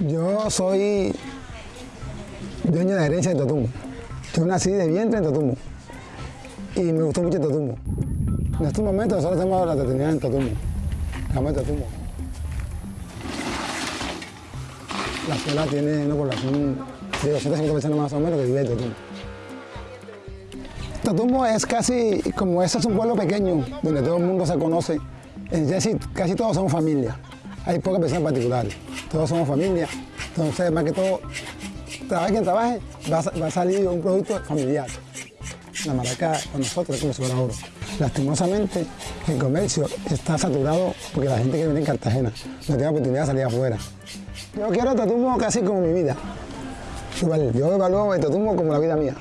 Yo soy dueño de herencia de Totumbo. Yo nací de vientre en Totumbo y me gustó mucho Totumbo. En estos momentos nosotros tenemos la oportunidad en Totumbo, la Totumbo. La escuela tiene una población de 250 personas más o menos que vive en Totumbo. Totumbo es casi como ese es un pueblo pequeño donde todo el mundo se conoce. Es decir, casi todos somos familia. Hay pocas personas particulares. Todos somos familia. Entonces, más que todo, trabaje quien trabaje, va a, va a salir un producto familiar. La maraca con nosotros es como si fuera oro. Lastimosamente, el comercio está saturado porque la gente que viene en Cartagena no tiene oportunidad de salir afuera. Yo quiero Totumbo casi como mi vida. Yo evalúo el Totumbo como la vida mía.